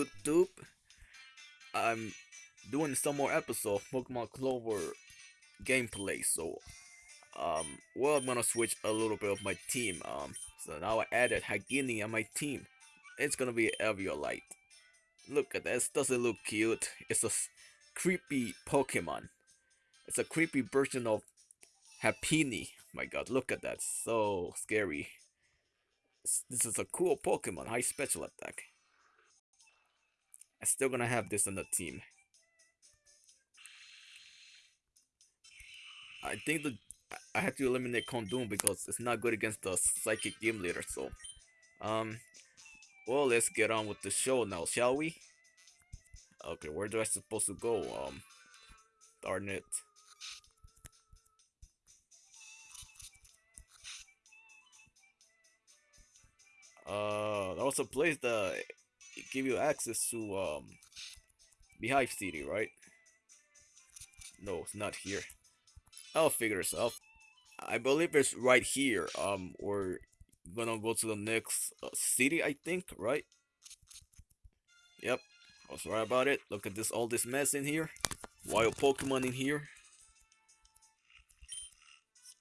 YouTube. I'm doing some more episode of Pokemon Clover gameplay, so um well I'm gonna switch a little bit of my team. Um so now I added Hagini on my team. It's gonna be Eviolite. Look at this, doesn't look cute. It's a creepy Pokemon. It's a creepy version of Happiny. My god, look at that. So scary. This is a cool Pokemon, high special attack. I'm still gonna have this on the team. I think the I had to eliminate Kondoom because it's not good against the Psychic game Leader, so um well let's get on with the show now, shall we? Okay, where do I supposed to go? Um darn it. Uh, that was a place that give you access to um Beehive City, right? No, it's not here. I'll figure this out. I believe it's right here. Um, we're gonna go to the next uh, city, I think, right? Yep, I was right about it. Look at this, all this mess in here. Wild Pokemon in here.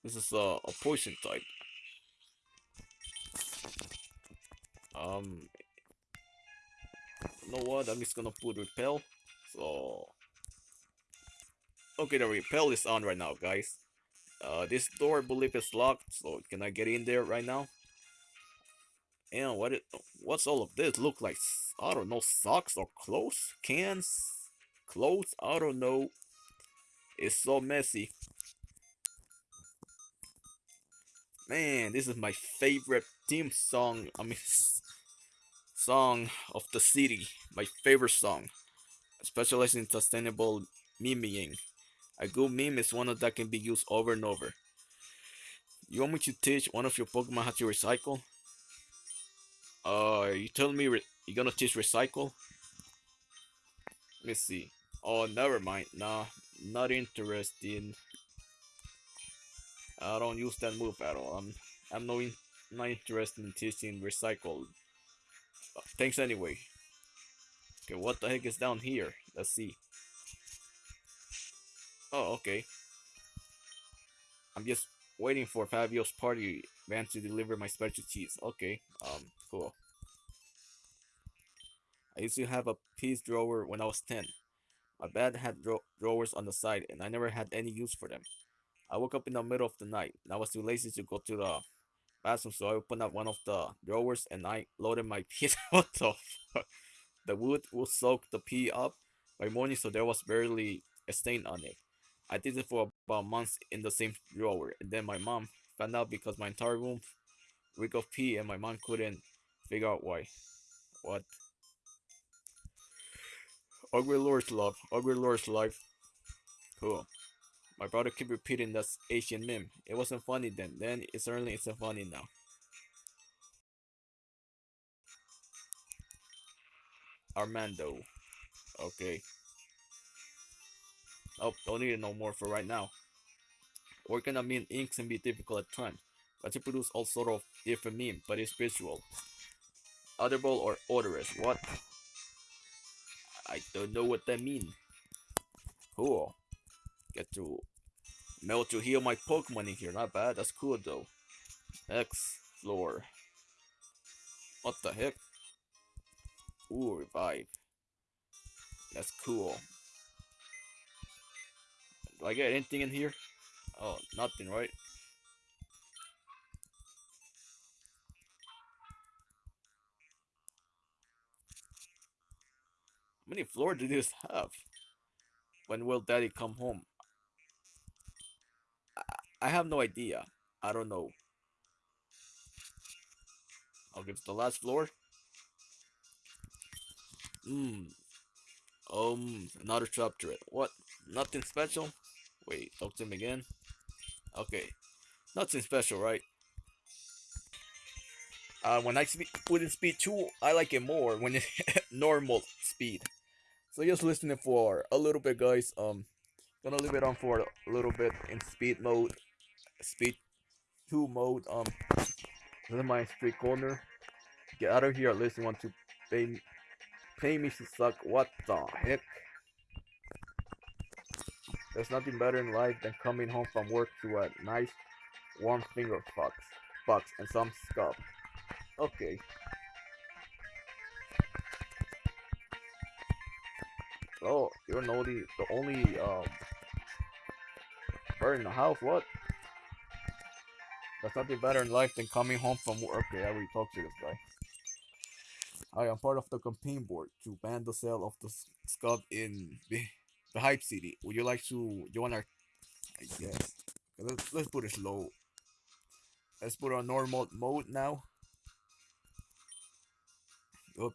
This is uh, a poison type. Um, know what? I'm just gonna put repel. So, okay, the repel is on right now, guys. Uh, this door, I believe, is locked. So, can I get in there right now? And what? It, what's all of this? Look like I don't know, socks or clothes, cans, clothes. I don't know. It's so messy. Man, this is my favorite theme song. I mean, song of the city. My favorite song. I specialize in sustainable memeing. A good meme is one that can be used over and over. You want me to teach one of your Pokemon how to recycle? Uh, you telling me you're gonna teach recycle? Let me see. Oh, never mind. Nah, not interested. I don't use that move at all. I'm I'm no in, not interested in teaching recycle. Thanks anyway. Okay, what the heck is down here? Let's see. Oh, okay. I'm just waiting for Fabio's party man to deliver my special cheese. Okay, um, cool. I used to have a piece drawer when I was 10. My bed had drawers on the side and I never had any use for them. I woke up in the middle of the night and I was too lazy to go to the bathroom so I opened up one of the drawers and I loaded my pee. what the fuck? The wood will soak the pee up by morning so there was barely a stain on it. I did it for about months in the same drawer and then my mom found out because my entire room reeked of pee and my mom couldn't figure out why. What? Ugly Lord's love, Ugly Lord's life. Cool. My brother kept repeating that Asian meme. It wasn't funny then, then it certainly isn't funny now. Armando. Okay. Oh, don't need it no more for right now. Working on meme inks can be difficult at times, but to produce all sort of different meme, but it's visual. Audible or odorous, what? I don't know what that means. Cool. Get to melt to heal my Pokemon in here. Not bad. That's cool though. X floor. What the heck? Ooh, revive. That's cool. Do I get anything in here? Oh, nothing, right? How many floors do this have? When will daddy come home? I, have no idea. I don't know. I'll give it the last floor. Hmm. Um, another trap chapter. What? Nothing special? Wait, talk to him again. Okay. Nothing special, right? Uh, when I put in speed 2, I like it more when it's normal speed. So just listening for a little bit, guys. Um, gonna leave it on for a little bit in speed mode, speed two mode. Um, is my street corner. Get out of here. At least you want to pay pay me to suck. What the heck? There's nothing better in life than coming home from work to a nice warm finger box, box and some scub. Okay. Oh, you're the only, the only um, bird in the house. What? There's nothing better in life than coming home from work. Okay, I already talked to this guy. I am part of the campaign board to ban the sale of the scub in the, the Hype City. Would you like to join our... I guess. Let's, let's put it slow. Let's put on normal mode now.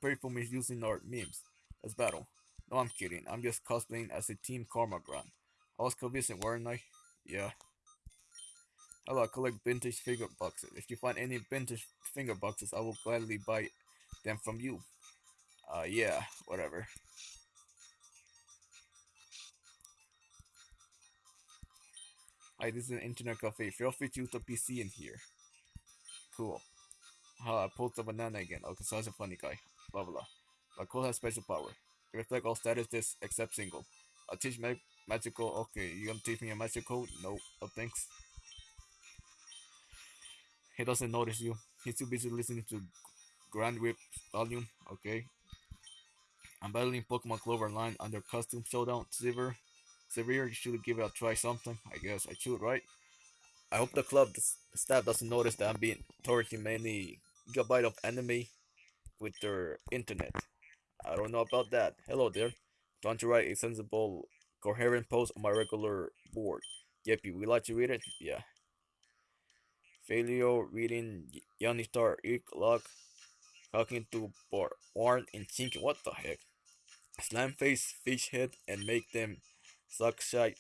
Pay for misusing our memes. Let's battle. No, I'm kidding. I'm just cosplaying as a Team Karma Grand. I was convincing, weren't I? Yeah. I like collect vintage finger boxes. If you find any vintage finger boxes, I will gladly buy them from you. Uh, yeah, whatever. Hi, this is an internet cafe. Feel free to use the PC in here. Cool. Uh, I pulled the banana again. Okay, so that's a funny guy. Blah blah. My code has special power. It reflects all statuses except single. I teach mag magical. Okay, you gonna teach me a magic code? No, no thanks. He doesn't notice you. He's too busy listening to Grand Whip volume. Okay. I'm battling Pokemon Clover Line under Custom Showdown. Silver. Severe, you should give it a try sometime. I guess I should, right? I hope the club the staff doesn't notice that I'm being torrenting many gigabyte of anime with their internet. I don't know about that. Hello there. Don't you write a sensible, coherent post on my regular board? Yep, you would like to read it? Yeah. Failure reading Yanni Star Lock talking to Warren and thinking what the heck? Slam face fish head and make them suck shite.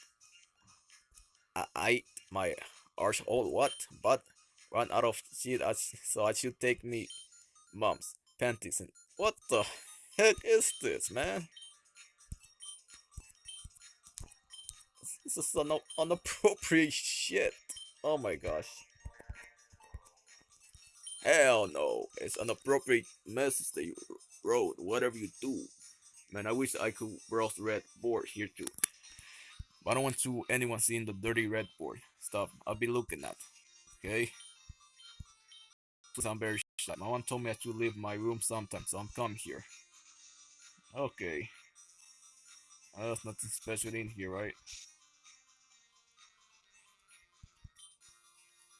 I, I my arse all what? But run out of shit so I should take me mom's panties and what the heck is this man? This is an inappropriate shit. Oh my gosh. Hell no. It's an appropriate message that you wrote. Whatever you do. Man, I wish I could browse red board here too. But I don't want to anyone seeing the dirty red board stuff I'll be looking at. Okay? I'm very shy. My mom told me I should leave my room sometime, so I'm coming here. Okay. Oh, there's nothing special in here, right?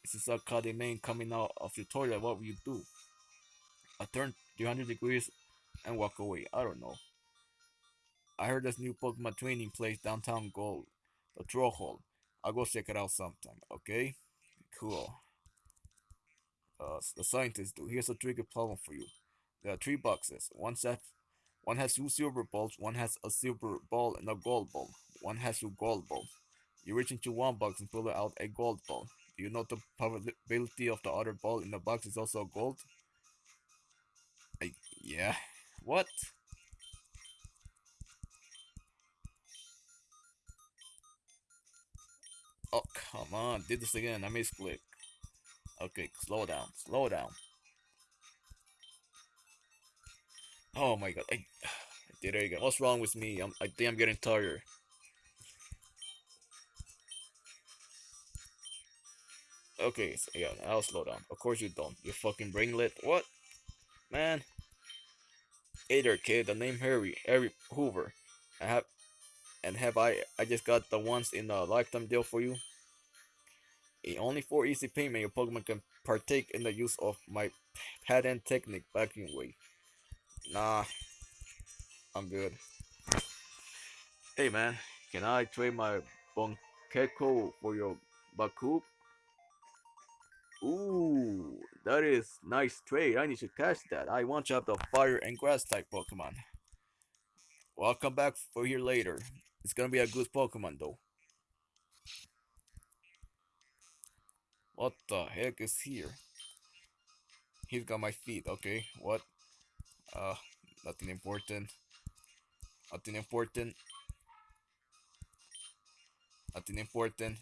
This is a cutting main coming out of your toilet. What will you do? I turn 300 degrees and walk away. I don't know. I heard this new Pokemon training place downtown Gold, the Troll. I'll go check it out sometime, okay? Cool. Uh, the scientists do. Here's a tricky problem for you. There are three boxes. One set, one has two silver balls, one has a silver ball and a gold ball. One has two gold balls. You reach into one box and pull out a gold ball. You know the probability of the other ball in the box is also gold? I, yeah. What? Oh, come on. Did this again. I misclick. Okay, slow down. Slow down. Oh my god. I, I did it again. What's wrong with me? I'm, I think I'm getting tired. Okay, so yeah, I'll slow down. Of course you don't. You fucking brainlet. What? Man. Hey there, kid. The name Harry. Harry Hoover. I have... And have I... I just got the once in a lifetime deal for you. Only for easy payment, your Pokemon can partake in the use of my patent technique backing way. Nah. I'm good. Hey man, can I trade my Bonkeko for your Baku? Ooh, that is nice trade. I need to catch that. I want to have the fire and grass type Pokemon. Well, I'll come back for here later. It's gonna be a good Pokemon though. What the heck is here? He's got my feet. Okay, what? Uh, nothing important. Nothing important. Nothing important.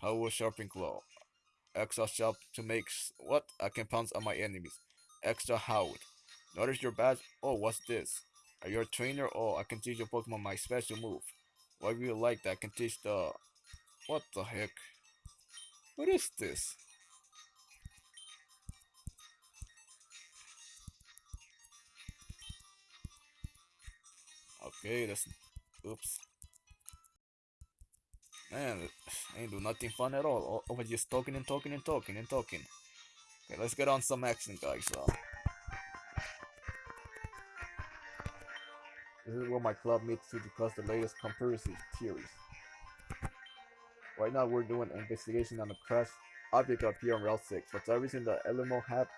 How was sharpening claw? Extra sharp to make what? I can pounce on my enemies. Extra howd. Notice your badge? Oh, what's this? Are you a trainer? Oh, I can teach your Pokemon my special move. Why do you like that? I can teach the... What the heck? What is this? Okay, that's... Oops. Man, ain't do nothing fun at all. Over just talking and talking and talking and talking. Okay, let's get on some action, guys. Uh, this is where my club meets to discuss the latest conspiracy theories. Right now, we're doing an investigation on the crash object up here on Route 6. For reason, the LMO have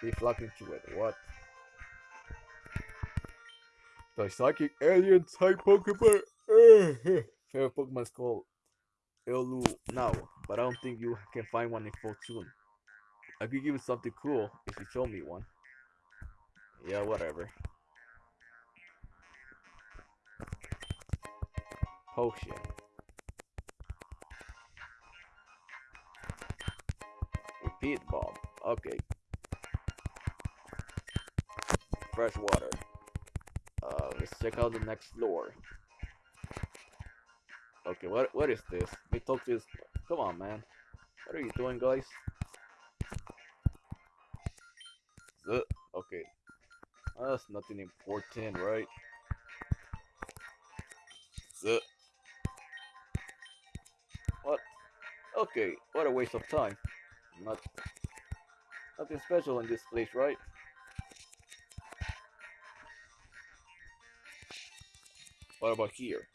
be flocking to it. What? The psychic alien type Pokemon. Favorite Pokemon is called Elu now, but I don't think you can find one in Fortune. I could give you something cool if you show me one. Yeah, whatever. Potion. Repeat bomb. Okay. Fresh water. Uh, let's check out the next floor. Okay, what what is this? This. Come on, man. What are you doing, guys? Uh, okay. That's nothing important, right? Uh, what? Okay, what a waste of time. Not nothing special in this place, right? What about here?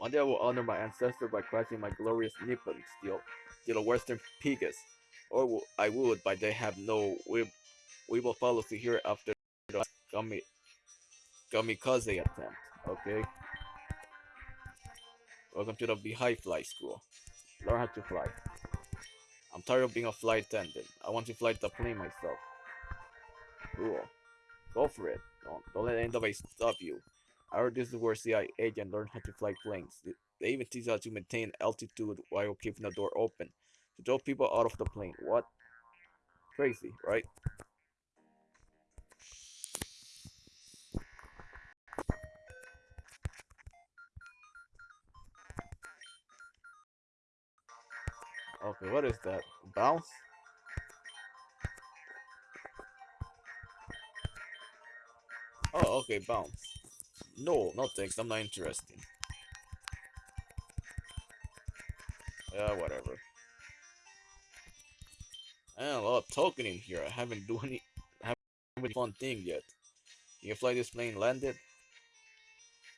One day I will honor my ancestor by crashing my glorious Nippon steel, a Western Pegasus. Or I would, but they have no we, we will follow to here after the gummy, kamikaze attempt. Okay. Welcome to the Beehive Fly School. Learn how to fly. I'm tired of being a flight attendant. I want to fly the plane myself. Cool. Go for it. Don't, don't let anybody stop you. Is where CIA agents learn how to fly planes. They even teach how to maintain altitude while keeping the door open. To throw people out of the plane. What? Crazy, right? Okay, what is that? Bounce? Oh, okay, bounce. No, not thanks, I'm not interested. Yeah, whatever. And a lot of talking in here. I haven't done any, haven't any fun thing yet. You fly this plane landed?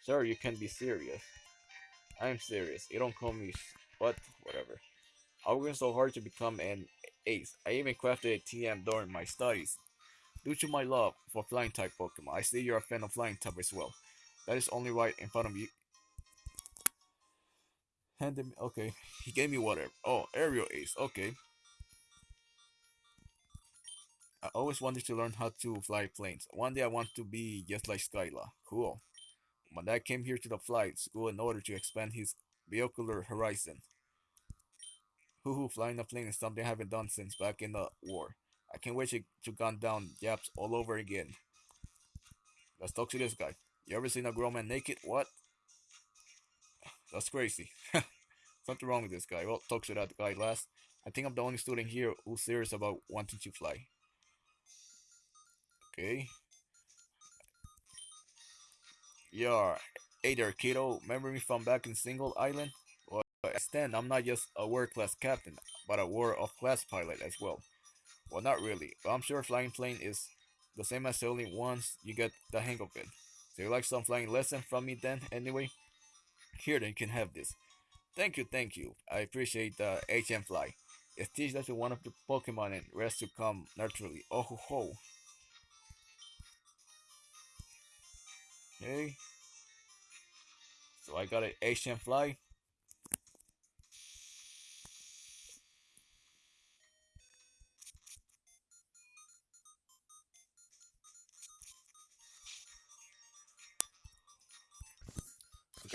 Sir, you can't be serious. I'm serious. You don't call me what? Whatever. I worked so hard to become an ace. I even crafted a TM during my studies. Due to my love for flying type Pokemon, I see you're a fan of flying type as well. That is only right in front of you. Handed me. Okay, he gave me whatever. Oh, aerial ace. Okay. I always wanted to learn how to fly planes. One day I want to be just like Skyla. Cool. My dad came here to the flight school in order to expand his vehicular horizon. Hoo hoo, flying a plane is something I haven't done since back in the war. I can't wait to, to gun down Japs all over again. Let's talk to this guy. You ever seen a grown man naked? What? That's crazy. Something wrong with this guy. Well, talk to that guy last. I think I'm the only student here who's serious about wanting to fly. Okay. Yeah. Hey there, kiddo. Remember me from back in Single Island? Well, I stand. I'm not just a world-class captain, but a world-of-class pilot as well. Well, not really. But I'm sure flying plane is the same as sailing once you get the hang of it. So you like some flying lesson from me then, anyway? Here, then you can have this. Thank you, thank you. I appreciate the HM Fly. It teaches us one of the Pokemon and rest to come naturally. Oh ho ho. Okay. So I got an HM Fly.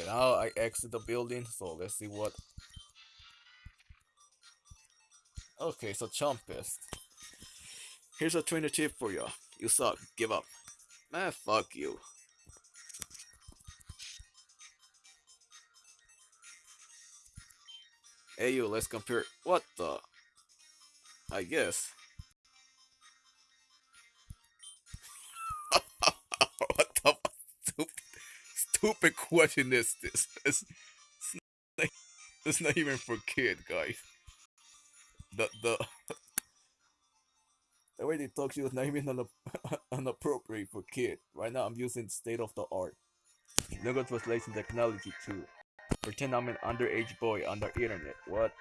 Now I exit the building, so let's see what... Okay, so Chumpist. Here's a trainer tip for you. You suck. Give up. Man, fuck you. Hey you, let's compare. What the? I guess. Stupid question is this? It's, it's, not, it's not even for kid, guys. The the the way they talk to you is not even inappropriate for kid. Right now, I'm using state of the art. Logo translation technology too. Pretend I'm an underage boy on the internet. What?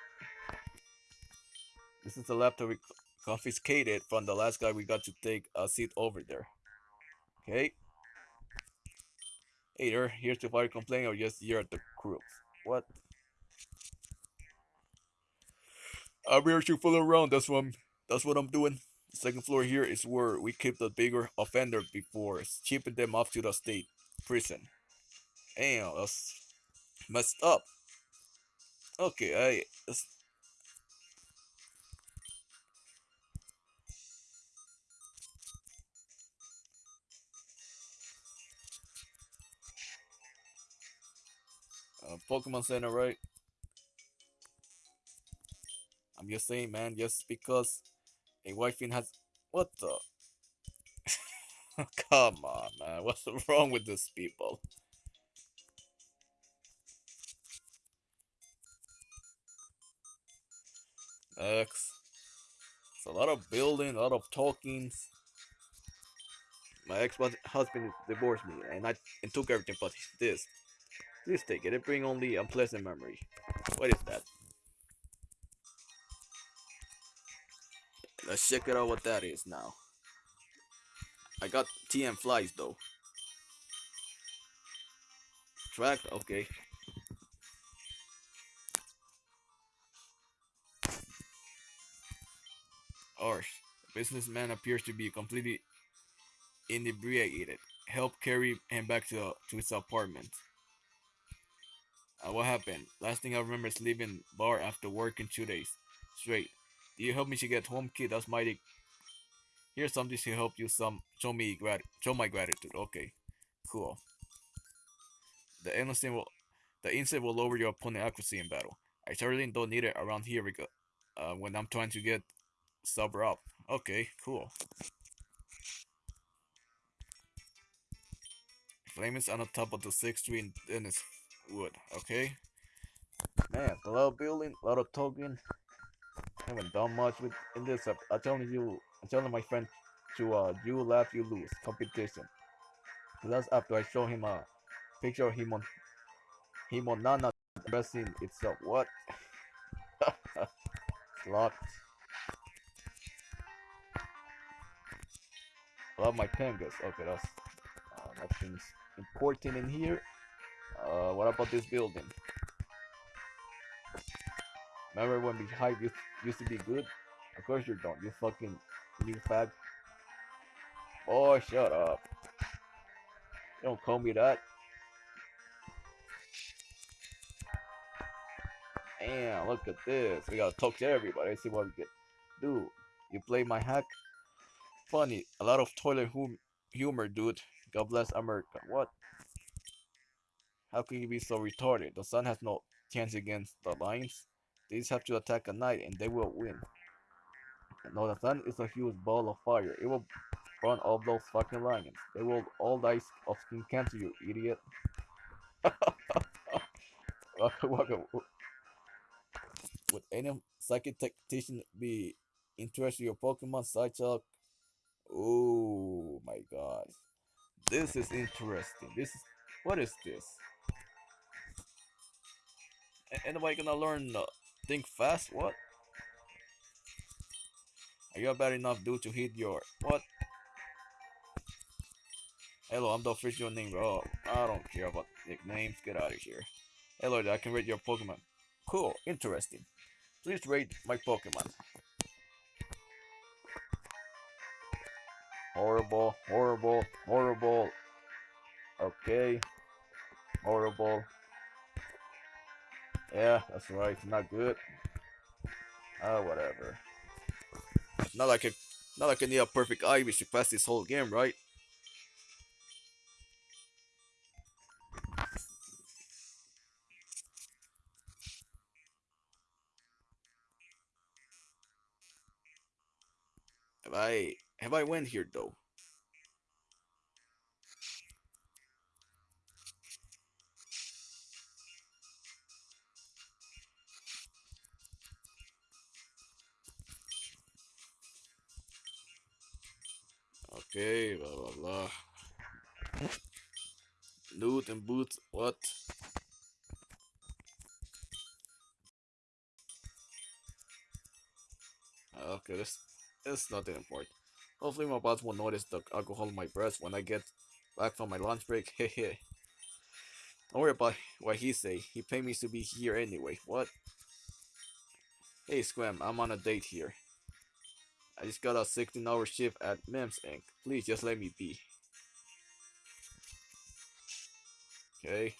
This is the laptop we confiscated from the last guy we got to take a seat over there. Okay. Hey there, here's the fire complaint or just you're at the crew. What? I'm here to fool around, that's what I'm that's what I'm doing. The second floor here is where we keep the bigger offender before shipping them off to the state prison. Damn, that's messed up. Okay, I uh, Pokemon Center, right? I'm just saying, man, just because a white fin has. What the? Come on, man. What's wrong with these people? X. It's a lot of building, a lot of talking. My ex-husband divorced me, and I and took everything but this. Please take it. It bring only unpleasant memory. What is that? Let's check it out what that is now. I got TM flies though. Track, okay. Arsh. The businessman appears to be completely inebriated. Help carry him back to, to his apartment. Uh, what happened? Last thing I remember is leaving bar after working two days straight. Do you help me to get home, kid? That's mighty. Here's something to help you some show me grat show my gratitude. Okay, cool. The innocent will the instant will lower your opponent accuracy in battle. I certainly don't need it around here uh, when I'm trying to get sober up. Okay, cool. Flame is on the top of the sixth tree in Dennis Wood. Okay. Man, a lot of building, a lot of talking. I haven't done much with in this. I'm telling you, I'm telling my friend to uh, you laugh, you lose competition. That's after I show him a picture of him on him on Nana dressing itself. What? it's locked. Love my penguins. Okay, that's uh, nothing's important in here. Uh, what about this building? Remember when Beehive used, used to be good? Of course you don't. You fucking new fag. Oh, shut up. Don't call me that. Damn, look at this. We gotta talk to everybody. See what we get. Dude, you play my hack? Funny. A lot of toilet hum humor, dude. God bless America. What? How can you be so retarded? The sun has no chance against the lions. They just have to attack at night and they will win. No, the sun is a huge ball of fire. It will burn all those fucking lions. They will all die of skin cancer, you idiot. Would any psychic tactician be interested in your Pokemon Psychic? Oh my god. This is interesting. This is what is this? Anybody gonna learn uh, think fast? What? Are you bad enough dude to hit your what? Hello, I'm the official name, bro. I don't care about nicknames. Get out of here. Hello, I can rate your Pokemon. Cool, interesting. Please rate my Pokemon. Horrible, horrible, horrible. Okay. Horrible. Yeah, that's right. Not good. Oh, whatever. Not like I Not like I need a perfect IV to pass this whole game, right? Have I have I went here though? Okay, blah blah blah. Loot and boots, what? Ah, okay, this is nothing important. Hopefully my boss won't notice the alcohol in my breath when I get back from my lunch break. Hehe. Don't worry about what he say. He paid me to be here anyway. What? Hey Squam, I'm on a date here. I just got a 16 hour shift at MEMS Inc. Please just let me be. Okay.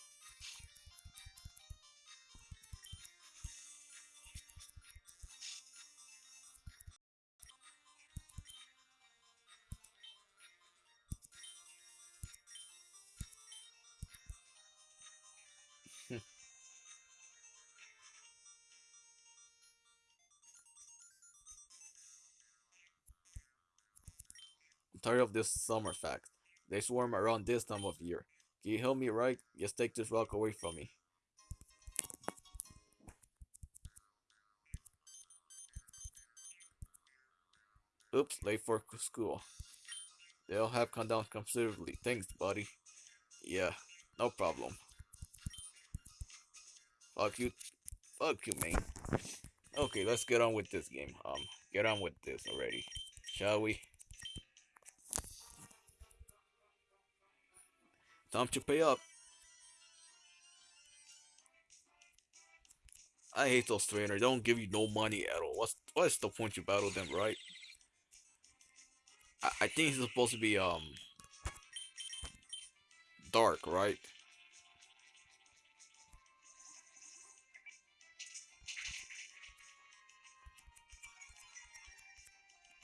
Tired of this summer fact. They swarm around this time of year. Can you help me right? Just take this rock away from me. Oops, late for school. They'll have come down considerably. Thanks, buddy. Yeah, no problem. Fuck you. Fuck you, man. Okay, let's get on with this game. Um, get on with this already. Shall we? Time to pay up. I hate those trainers. They don't give you no money at all. What's what's the point you battle them, right? I, I think it's supposed to be um dark, right?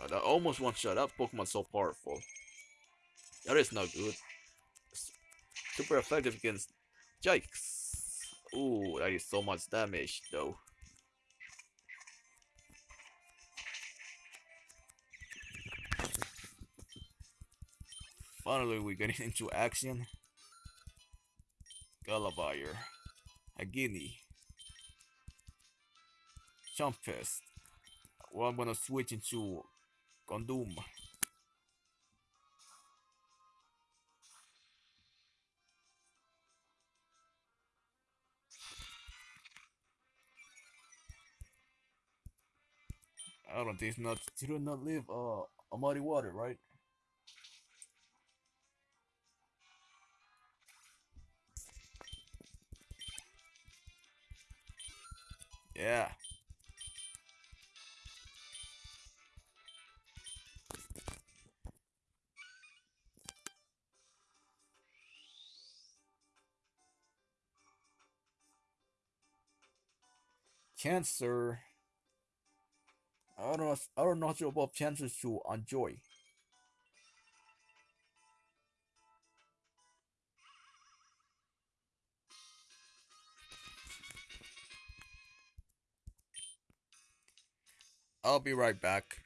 Uh, that almost one shot. That Pokemon so powerful. That is not good. Super effective against Jikes. Ooh, that is so much damage though. Finally, we're getting into action. Galavire. Agini. Chumpest. Well, I'm gonna switch into Gondom. I don't think it's not. You do not live uh, a muddy water, right? Yeah. Cancer. I don't know. I don't know about chances to enjoy. I'll be right back.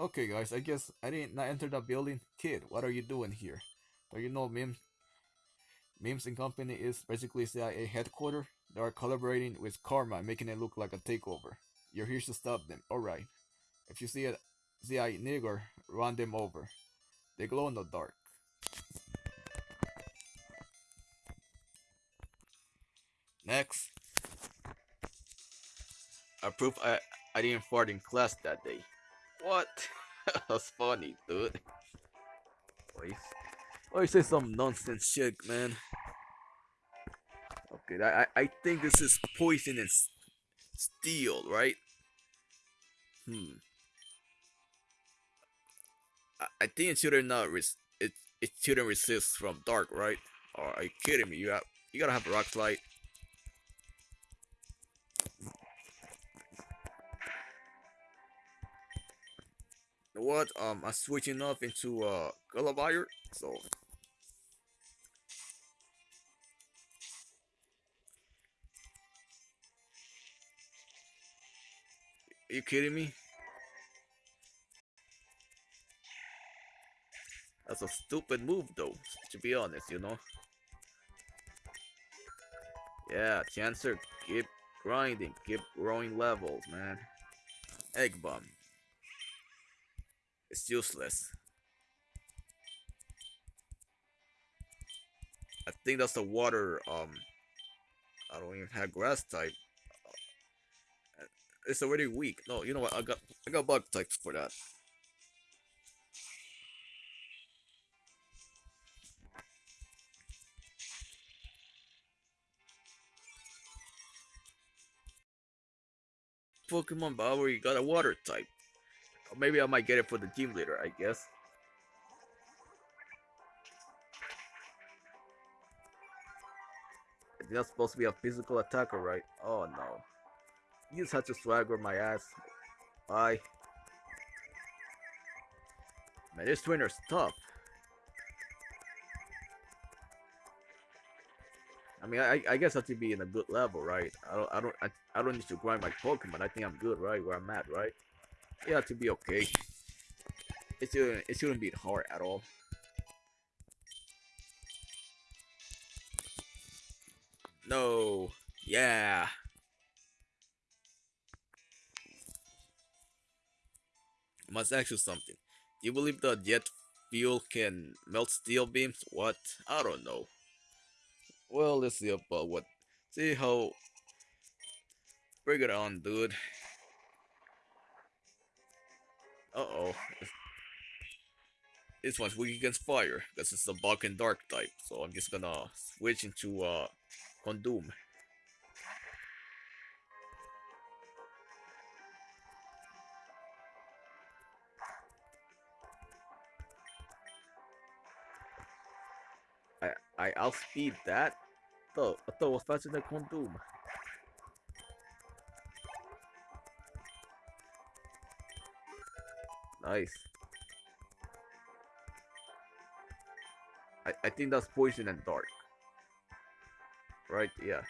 Okay, guys. I guess I didn't not enter the building. Kid, what are you doing here? Do you know Mims? Mims and Company is basically CIA headquarters. They are collaborating with Karma, making it look like a takeover. You're here to stop them. Alright. If you see a ZI nigger, run them over. They glow in the dark. Next. I proof I, I didn't fart in class that day. What? That's funny, dude. Why you say some nonsense shit, man? Okay, I, I think this is poisonous steel, right? Hmm. I, I think it shouldn't not res it it shouldn't resist from dark, right? Or are you kidding me? You have you gotta have a rock slide. what? Um, I'm switching off into uh Gulliver, so. You kidding me? That's a stupid move though, to be honest, you know? Yeah, Chancer, keep grinding, keep growing levels, man. Egg bomb. It's useless. I think that's the water, um, I don't even have grass type. It's already weak. No, you know what, I got, I got bug types for that. Pokemon Power, you got a water type. Or maybe I might get it for the team leader, I guess. It's not supposed to be a physical attacker, right? Oh no. You have to swagger my ass. Bye. Man, this trainer's tough. I mean, I, I guess I have to be in a good level, right? I don't, I don't, I, I don't need to grind my Pokemon. I think I'm good, right? Where I'm at, right? Yeah, to be okay. It shouldn't, it shouldn't be hard at all. No. Yeah. Must ask you something. Do you believe that jet fuel can melt steel beams? What? I don't know. Well, let's see about what. See how. Bring it on, dude. Uh oh. This one's weak against fire, because it's a and Dark type. So I'm just gonna switch into uh, Condoom. I outspeed that. I thought it was faster than Condoom. Nice. I, I think that's poison and dark. Right, yeah.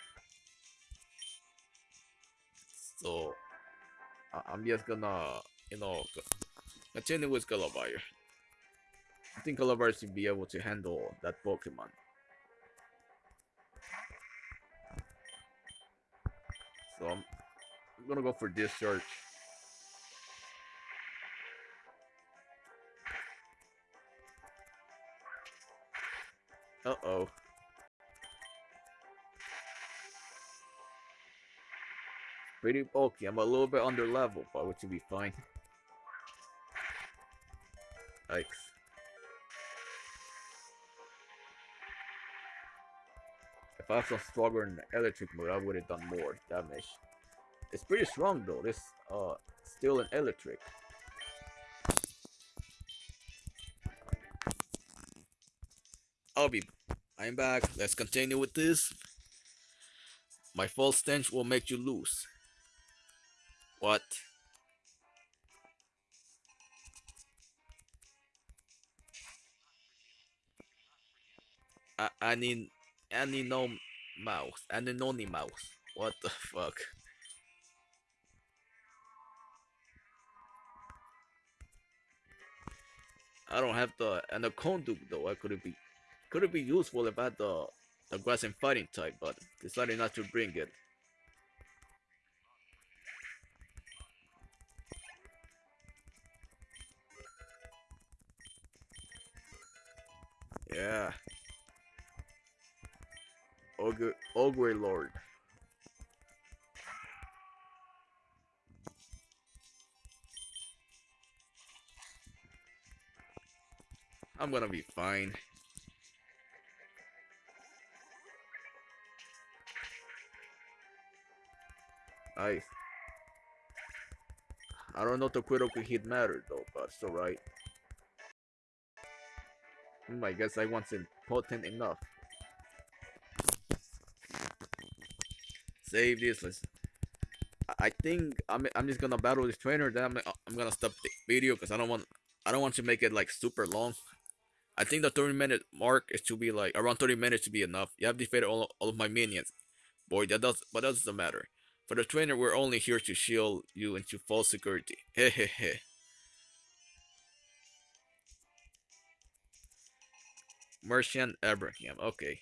So I, I'm just gonna you know continue with Gulliver. I think Gulliver should be able to handle that Pokemon. So I'm, gonna go for Discharge. Uh-oh. Pretty bulky. I'm a little bit under level, but which will be fine. Yikes. If I was stronger in electric mode, I would have done more damage. It's pretty strong though. This uh still an electric. I'll be I'm back. Let's continue with this. My false stench will make you lose. What? I, I need I need no mouse. I need only mouse. What the fuck? I don't have the and the Conduct though. I could be could it be useful if I had the the grass and fighting type, but decided not to bring it. Yeah. Ogre, Ogre Lord. I'm gonna be fine. Nice. I don't know if the critical hit mattered though, but it's alright. Hmm, I guess I wasn't potent enough. Save this. Let's. I think I'm. I'm just gonna battle this trainer. Then I'm. I'm gonna stop the video because I don't want. I don't want to make it like super long. I think the 30 minute mark is to be like around 30 minutes to be enough. You have defeated all, all of my minions. Boy, that does but that doesn't matter. For the trainer, we're only here to shield you into false security. Hehehe. Merchant Abraham. Okay.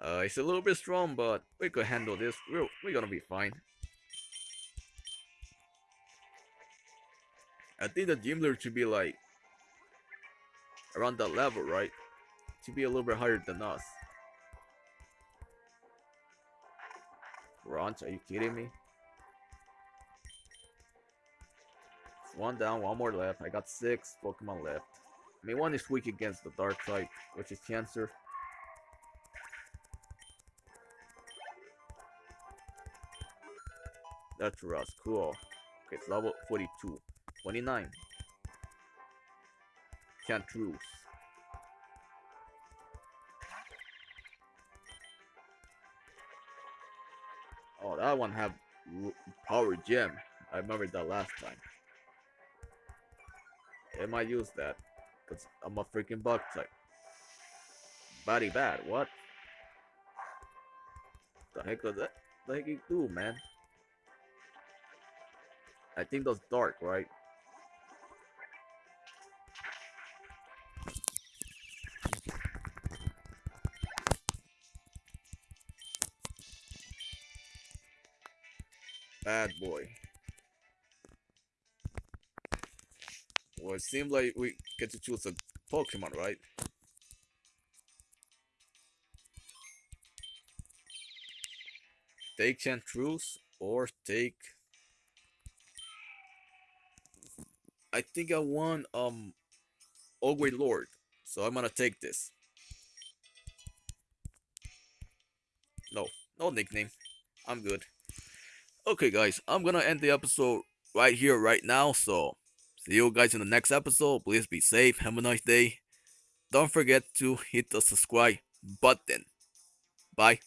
Uh, it's a little bit strong, but we could handle this. We're, we're gonna be fine. I think the gym leader should be like around that level, right? To be a little bit higher than us. Ranch, are you kidding me? one down, one more left. I got six Pokemon left. I mean, one is weak against the dark type, which is Cancer. That's Ross, cool. Okay, it's level 42. 29. Can't lose. Oh, that one have power gem. I remember that last time. I might use that. Because I'm a freaking bug type. Body bad, what? The heck does that? The heck you do, man? I think that's dark, right? Bad boy. Well, it seems like we get to choose a Pokemon, right? Take Chantruce or take I think I want um Ogre Lord. So I'm gonna take this. No, no nickname. I'm good. Okay guys, I'm gonna end the episode right here, right now. So see you guys in the next episode. Please be safe. Have a nice day. Don't forget to hit the subscribe button. Bye.